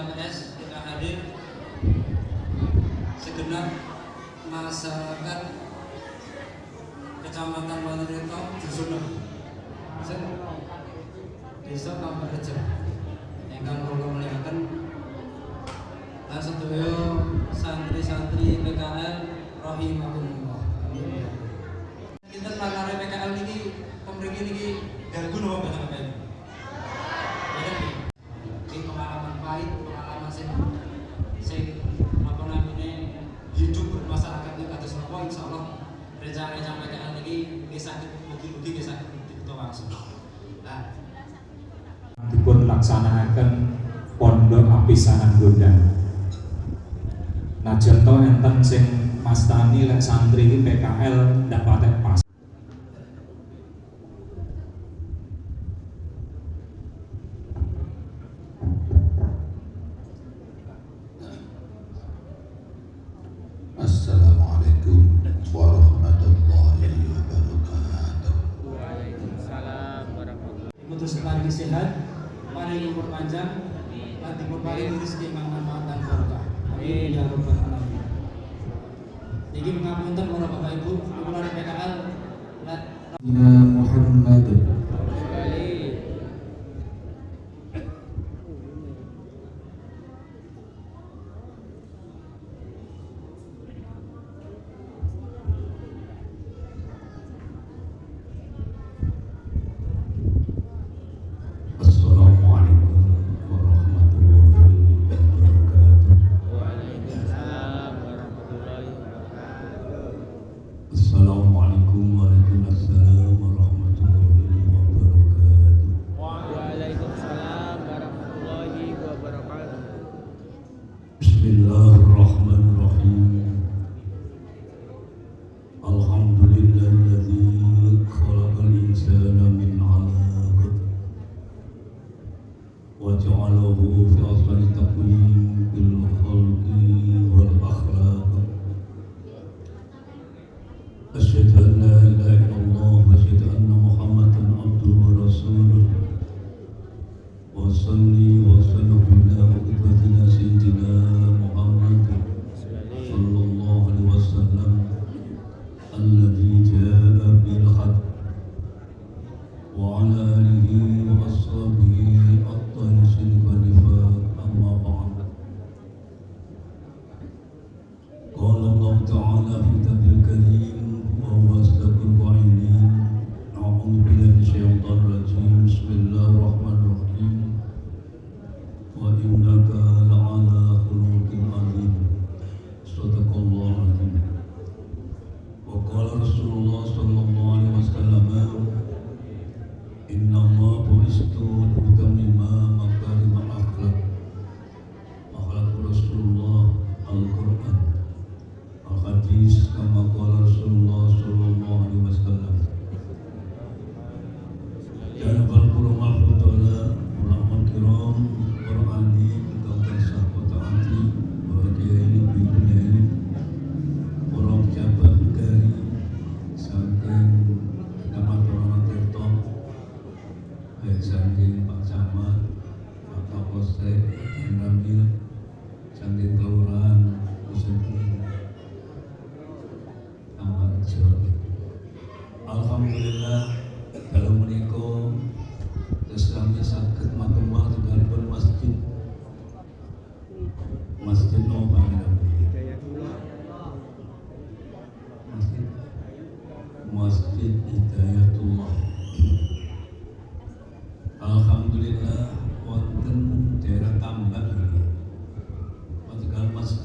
PKMS kita hadir segenap masyarakat Kecamatan Wanirito bisa Desa Kamperjo yang kula mulyakaken melihatkan sedaya santri-santri PKN Rohimakumullah. Amin. melaksanakan pondok api sanang gudang. Nah, contoh enten sing mastani lek santri PKL dapatnya pas.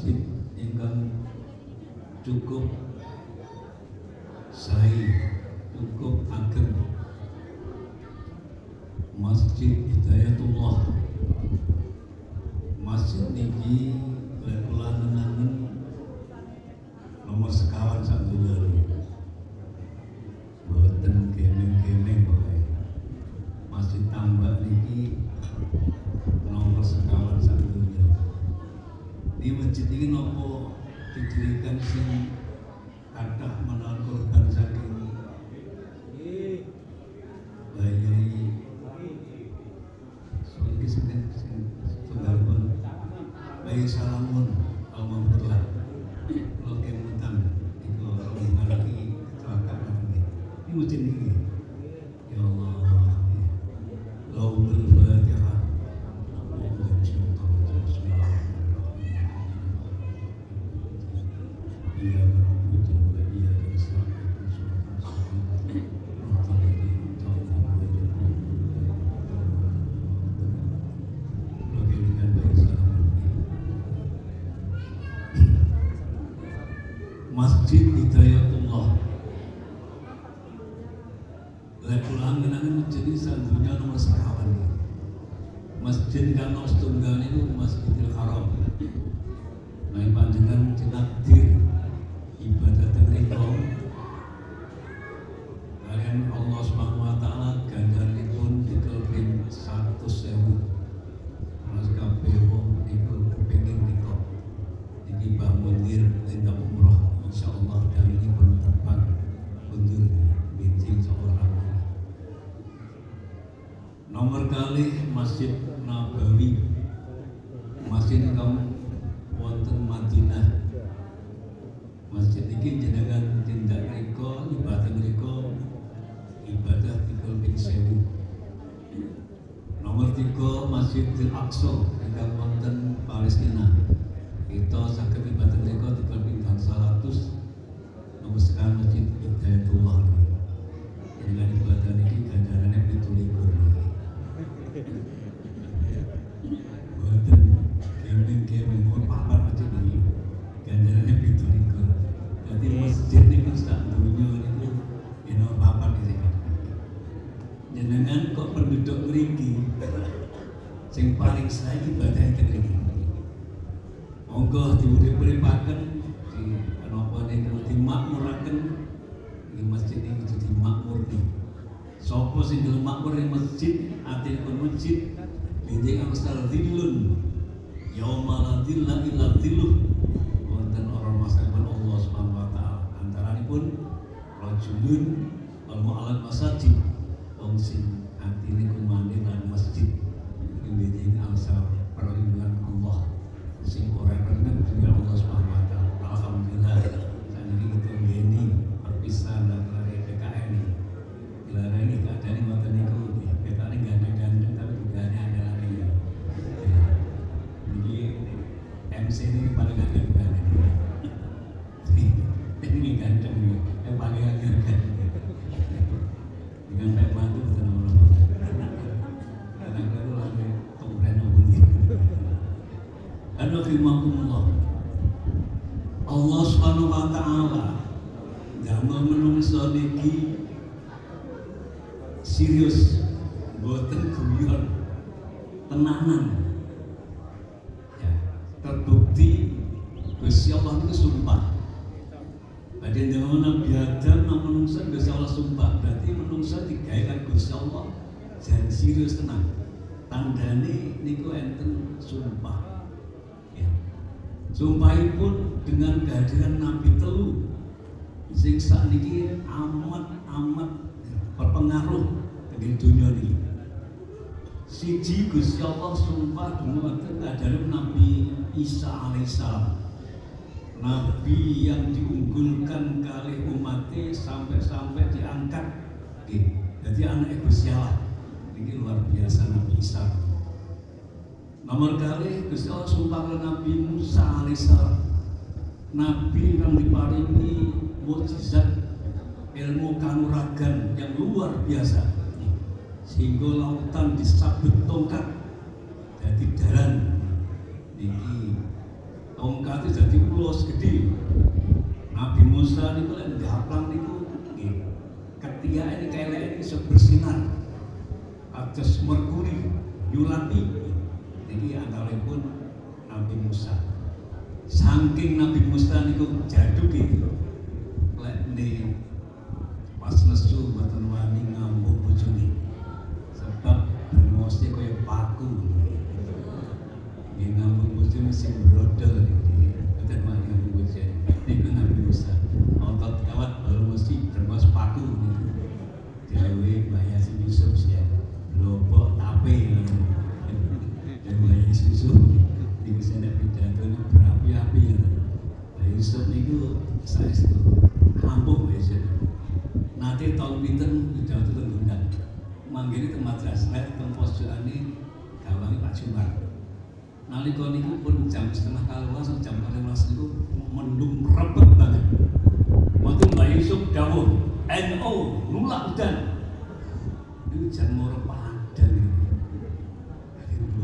tasbih cukup saya cukup ageng Masjid Hidayatullah Ini sing kathah menawan korban saking bayi soal iki sing sing tunggalipun bayi salamun. Almarhumlah kalau kemutan itu rombongan lagi kecelakaan ini ini. mesti Masjid kang setunggal itu Masjidil Haram. Nah panjenengan tinakdir ibadah tengriko kalian Allah Subhanahu wa taala ganjaripun dikelpin 100 sewu Mas kabeh wong niku kepengin nika iki Mbah Munir tenda umroh insyaallah dan ini pun tepat. Mundur binti seorang. Nomor kali Masjid Nabawi Masjid kamu wonten Madinah Masjid ini jenengan tindak riko ibadah riko ibadah tikul bin sewu nomor tiga Masjidil Aqsa ingkang wonten Palestina. Kita sakit ibadah riko tikul bin salatus. Nomor sekarang Masjid Hidayatullah. Ibadah ini ganjarannya pitulikur Buatan kemeng kemeng pun papat macam ini ganjarannya pitulikur jadi masjid ini tak dunia papat di sini. Jenengan kok penduduk ngeriki sing paling saya ibadah itu ngeriki monggo diurip-uripaken di kenapa niku dimakmuraken. Di masjid ini kudu dimakmurni sapa sing gelem makmur ing masjid atinipun masjid Biding angsal dhillun Yauma la dhilla illa dhilluh Wonten orang masakan Allah subhanahu wa ta'ala. Antaranipun Rajulun Wal mu'alat masajid. Wong sing atine kumane lan masjid Perlindungan Allah. Alhamdulillah. Saat ini Perpisahan ini? Ini gandeng-gandeng Tapi ada MC ini paling agak kan ini ganteng nih yang paling agak kan dengan baik mantu betul betul karena itu lagi kemudian apa nih ada firmanullah Allah subhanahu wa ta'ala damel menungso niki serius boten guyon tenanan. Ya, terbukti Gusti Allah itu sumpah. Badai zaman Nabi Adam nama menungsa Gusti Allah sumpah. Berarti menungsa digaikan Gusti Allah jangan serius tenang. Tandane niku enten sumpah. Sumpahipun dengan kehadiran Nabi telu sing sakniki amat amat berpengaruh dengan dunia ini. Siji Gusti Allah sumpah dumateng kehadiran Nabi Isa alaihissalam Nabi yang diunggulkan kali umatnya sampai-sampai diangkat. Jadi anak Gusti Allah. Ini luar biasa Nabi Isa nomor kali Gusti Allah sumpah Nabi Musa alaihissalam Nabi yang diparingi mukjizat ilmu kanuragan yang luar biasa. Sehingga lautan disabet tongkat jadi daran niki tongkat itu jadi ulos gede Nabi Musa niku lek gaplang nggih. Ketika ini kayak ini bisa bersinar atas merkuri yulati niki pun Nabi Musa saking Nabi Musa niku jaduk gitu lek pas nesu mboten wani ngambung bojone sebab mesti kaya paku nggih ngambung bojone sing brodol iki Boten wani boten. Niku Nabi Musa. Otot kawat baru mesti termas paku bahaya si Yusuf ya. Lopok tape. Bahaya si Yusuf. Niku saya pidato berapi-api. Nah, Yusuf niku saya itu ampuh ya. Nanti tahun pinten pidato teng Gundang. Manggili teng madrasah, teng posjokane gawange Pak Jumar. Nalika niku pun jam setengah sampai jam 12 niku mendung rebet banget. Waktu Mbak Yusuf dawuh, NO nulak udan. Itu jan moro padan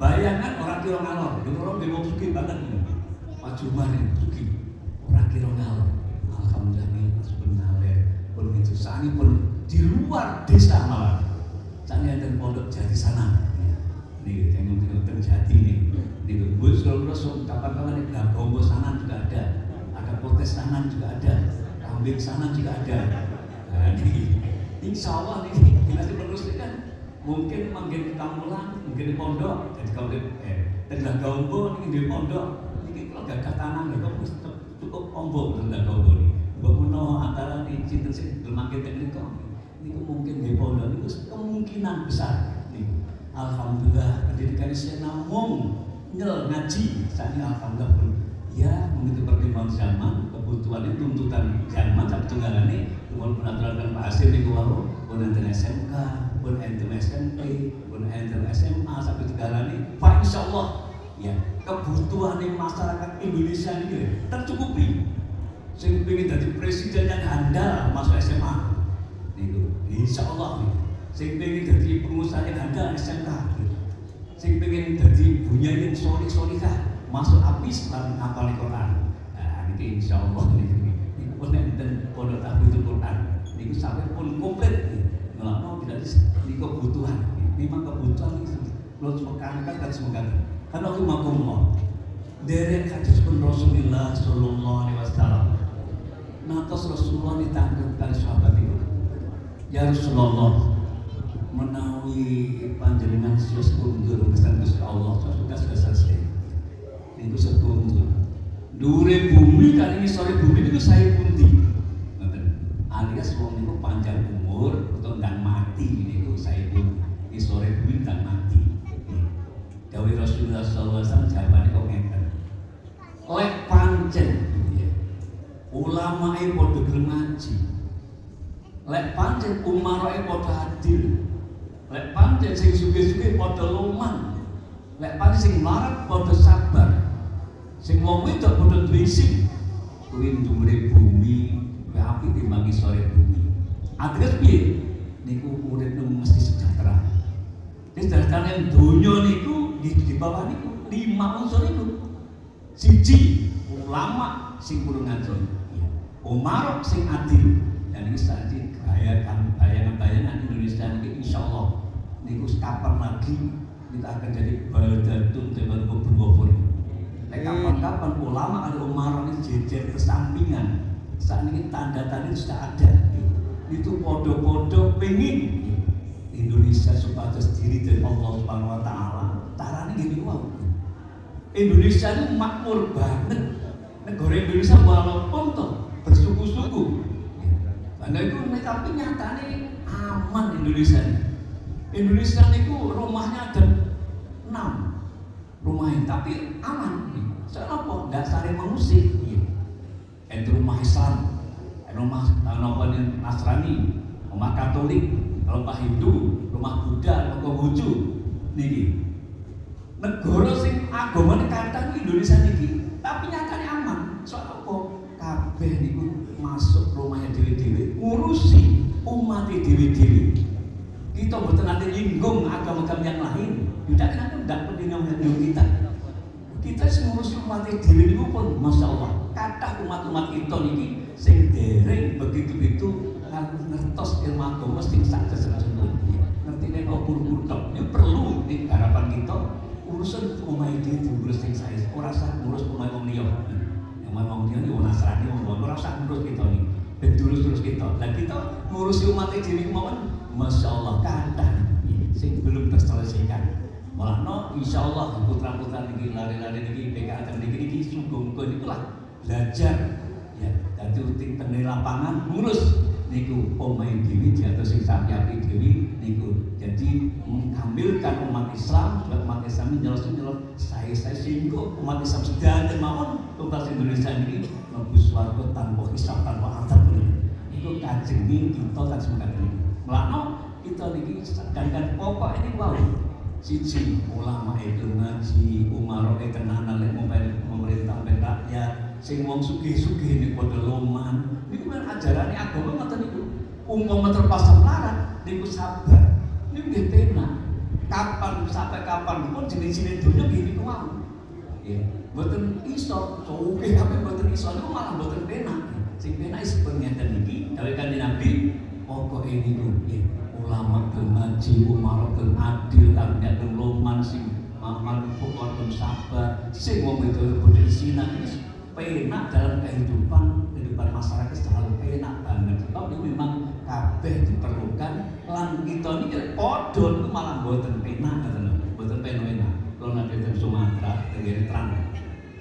Bayangan orang kira ngalor, di orang memang suki banget ini. Pak Jumar ini suki, orang kira ngalor. Alhamdulillah ini sebenarnya pun itu sani pun di luar desa malah. Sani ada pondok jadi sana. Nih, tengok-tengok terjadi nih. Nih, gue selalu langsung kapan-kapan nah, Bongo sana juga ada, ada protes sana juga ada, kambing sana juga ada. Nah, nih, insya Allah nih, kita meneruskan mungkin manggil kamulan, mungkin di pondok, jadi kalau di eh, tengah gaumbo nih di pondok, ini kalau gak tanah, gak kok cukup cukup ombok tengah gaumbo nih. Gue menuh antara nih cinta sih bermakin teknik kok. Ini mungkin di pondok ini kemungkinan besar. Nih, Alhamdulillah pendidikan saya namung nyel ngaji saat ini Alhamdulillah pun ya begitu perkembangan zaman kebutuhan itu tuntutan zaman satu tunggalan ini walaupun aturan Pak Asir ini walau pun SMK pun enten SMP pun enten SMA sampai tunggalan ini Pak Insya Allah ya kebutuhan masyarakat Indonesia ini tercukupi saya ingin jadi presiden yang handal masuk SMA itu Insya Allah nih saya pengen jadi pengusaha yang ada SMK saya pengen jadi punya yang solih solihah masuk habis dalam hafal Quran nah ini insya Allah ini pun enten pondok tahfidzul Quran ini sampai pun komplit ngelakno tidak ini kebutuhan. Memang kebutuhan ini belum semekan kan semekan karena aku makumullah dari hadis pun Rasulullah Sallallahu Alaihi Wasallam. Natos Rasulullah ditangkap kali sahabat itu. Ya Rasulullah menawi panjenengan sios kundur kesan Gusti Allah sudah sudah selesai. Itu sekundur. Dure bumi kali ini sore bumi itu saya pundi. Alias wong itu panjang umur ndang mati ini saya pun di sore bumi ndang mati. Dawi Rasulullah SAW jawabannya kok ngeten. Lek pancen ulama e padha gelem lek pancen umarae padha adil. Lek pancen sing sugih-sugih padha loman lek pancen sing mlarat padha sabar. Sing wong wedok padha sing kuwi ndhuwure bumi kuwi apik timbangi sore bumi. Ateges niku urip mesti sejahtera. Wis dasarane donya niku di, di bawah niku lima unsur niku. Siji ulama sing kudu ngaji Umar sing adil. Dan ini tadi bayangan bayangan Indonesia ini insya Allah niku kapan lagi kita akan jadi baldatun teman kubur Nek kapan-kapan ulama ada Umar ini jejer kesampingan. Saat ini tanda-tanda sudah ada itu podo-podo pengen Indonesia supados diri dari Allah Subhanahu Wa Taala. Tarane gini wow Indonesia itu makmur banget. Negara Indonesia walaupun toh bersuku-suku. Karena itu tapi nyatanya aman Indonesia Indonesia itu rumahnya ada enam rumahnya tapi aman. Soalnya apa? saling mengusik itu rumah Islam rumah apa Nasrani rumah Katolik rumah Hindu rumah Buddha rumah Konghucu nih negara sing kathah Indonesia niki tapi nyatanya aman. Soal apa? Kabeh niku masuk rumahnya dewi-dewi ngurusi umat dewi-dewi. Kita betul nanti nyinggung agama-agama yang lain. Tidak kenapa tidak penting yang kita. Kita ngurusi umat dewi ini pun masya Allah. Kata umat-umat kita niki sing dereng begitu-begitu ngertos ilmu agama sing sak sesuatu. Ngertine kok guru-guru tok. Ya perlu di harapan kita urusan omahe dhewe diurus sing sae. Ora usah ngurus omahe wong liya. Yang omahe wong liya yo Nasrani wong ora usah ngurus kita nih. Dan terus-terus kita. Lah kita ngurusi umat dhewe kemawon Masya Allah kadang sing belum terselesaikan. Malah no, insya Allah putra-putra niki lari-lari niki PKA niki niki sungguh muga niku lah belajar ya dadi uting teng lapangan ngurus. Niku omahe dewi jatuh sing sapi dewi niku jadi mengambilkan umat Islam supaya umat Islam ini jelas jelas saya saya sehingga umat Islam sedang mawon tuntas Indonesia ini nebus warga tanpa hisab tanpa azab itu kajeng ini kita kajeng kajeng melano kita niki sedangkan pokok ini wow siji ulama itu ngaji umaro itu tenanan lek pemerintah rakyat. Sing wong sugih-sugih niku padha loman niku kan ajarane agama ngoten niku umpama terpasang larat niku sabar. Niku nggih penak kapan sampai kapan? Pun jenis-jenis dunia gini ku mau ya mboten iso. Sugih kabeh mboten iso. Niku malah mboten penak sing penak is ngeten iki. Dawuh kanjeng Nabi pokoke niku ya ulama gelem ngaji, umar gelem adil, kabinet gelem loman sing maman pokok sabar, sing wong itu bodhe sinan penak dalam kehidupan kehidupan masyarakat selalu penak banget. Itu memang kabeh diperlukan lan kita ini podo itu malah buatan penak ngoten lho, buatan penak. Kalau nanti di Sumatera, tenggiri terang,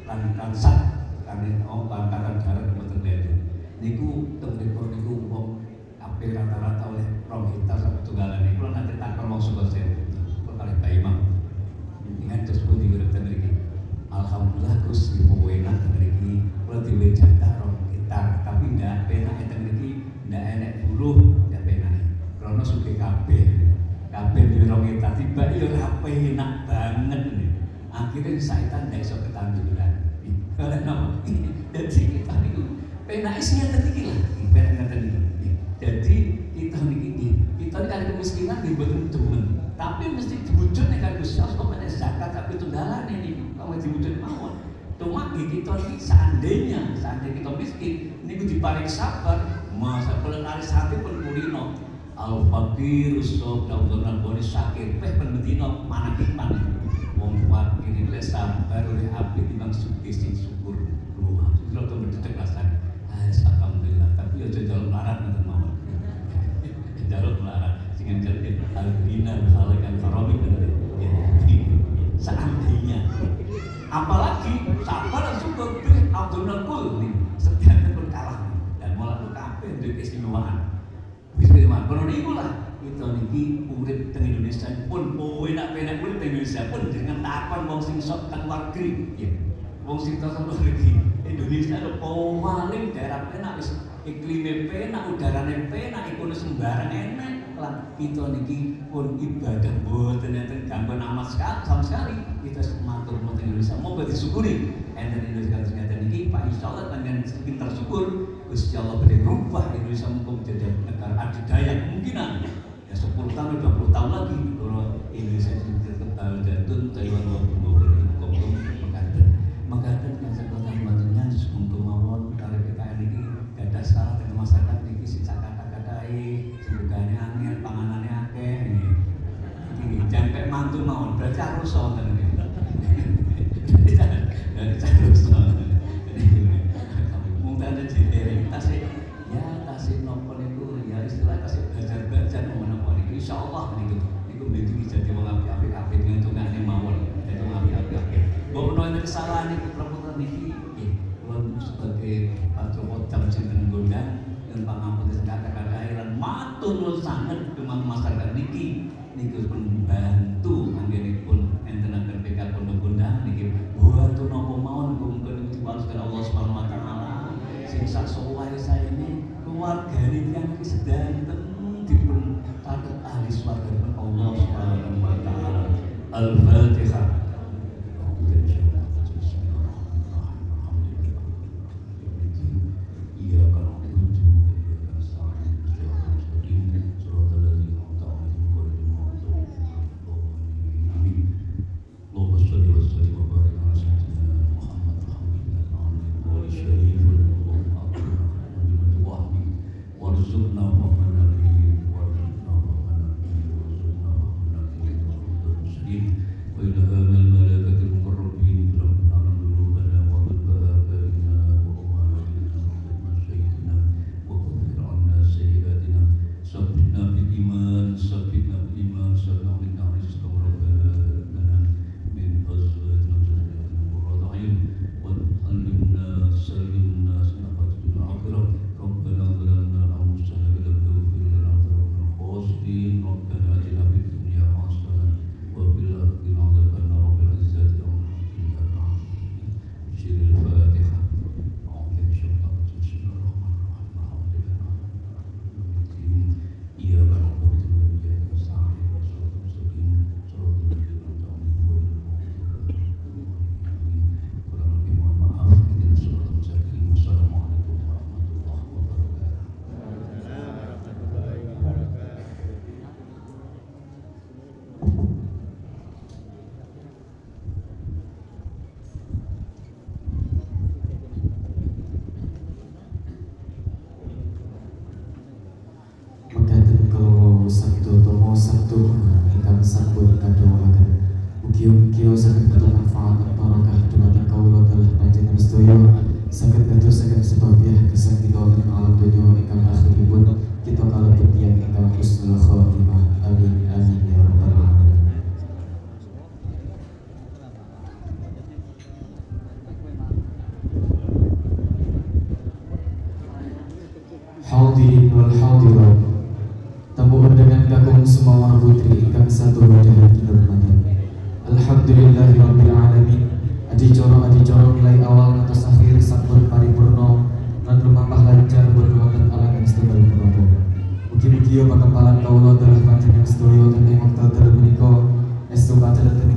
terang transak, kan oh bangkaran darat buatan bedu. Niku tenggiri niku wong hampir rata-rata oleh rong hektar sampai tunggalan ini kalau nanti tak suka saya kalau kali Pak Imam ingat terus pun diurut tenggeri Alhamdulillah Gus ibu enak tenggeri kalau diwe jatah rong hektar tapi tidak penak ya tenggeri tidak enak penak karena suka kabeh. Kabeh rong hektar tiba iya rapi enak banget nih akhirnya saya tidak bisa ketanduran. Kalau nama dan sih kita itu penak isinya tadi lah. Penak tadi jadi kita niki kita kan kemiskinan di betul temen tapi mesti diwujud nih kan Gusti Allah kok zakat tapi tunggalan ini? Kamu diwujud mawon? Cuma kita ini seandainya seandainya kita miskin ini diparing sabar masa kalau nari sate pun kulino al fakir usop daun dan boni sakit peh penbetino mana? Kipan wong fakir ini lek sabar oleh api timbang suki sing syukur. Doa itu tuh berdecek rasan alhamdulillah. Tapi ya jalan larat nanti mawon. Jalur melarang dengan kerja al-bina al-khalikan karomi seandainya. Apalagi sabar dan syukur bin Abdul Nakul nih setiap pun kalah. Dan malah kafe untuk keistimewaan kalau itu lah kita niki urip teng Indonesia pun enak penak urip teng Indonesia pun dengan tahapan wong sing sok teng negeri. Ya wong sing teng negeri. Indonesia itu paling daerah penak iklimnya penak, udaranya penak, ikut sembarang enak lah kita niki pun ibadah boten enten gangguan amat sekali sama sekali. Kita matur nuwun Indonesia. Mau disyukuri. Enten Indonesia ternyata niki Pak Insya Allah dengan pintar syukur Gusti Allah beri rubah Indonesia mungkin menjadi negara adidaya kemungkinan. Ya 10 tahun 20 tahun lagi kalau Indonesia sudah tetap jatuh Taiwan wabah hukum mengatakan mengatakan yang sekolah bantunya untuk mawon dari PKN ini gada salah dengan masyarakat ini sih kata-katai sebugane angin panganannya akeh. Ini ini jangan mantu mawon berarti harus sonten. Ini dari harus tasik belajar belajar mau nopo ini insya Allah ini itu begitu jadi mau api api api dengan tunggane mawon jadi mau api api api bahwa menawa kesalahan itu perempuan ini sebagai Pak Joko jam sinten gondang dan pangampun kata-kata airan matur sangat dengan masyarakat niki. Niki pun bantu anggenipun enten akan PK pondok gondang niki. Bantu nopo mawon mungkin dibalaskan Allah Subhanahu wa taala. Sing sak saya keluarga ini yang sedanten dipun saged ahli swarga Allah Subhanahu wa taala. Al-Fatihah hadirin wal hadirat tamu undangan kakung semawar putri kang satu wadahar dirahmatan Alhamdulillahirabbil alamin adi coro adi coro nilai awal atas akhir sampun paripurno lan mampah lancar berwonten alangan setunggal punapa mugi-mugi pakampalan kawula dalah panjenengan sedaya tentang wekdal menika estu pacaran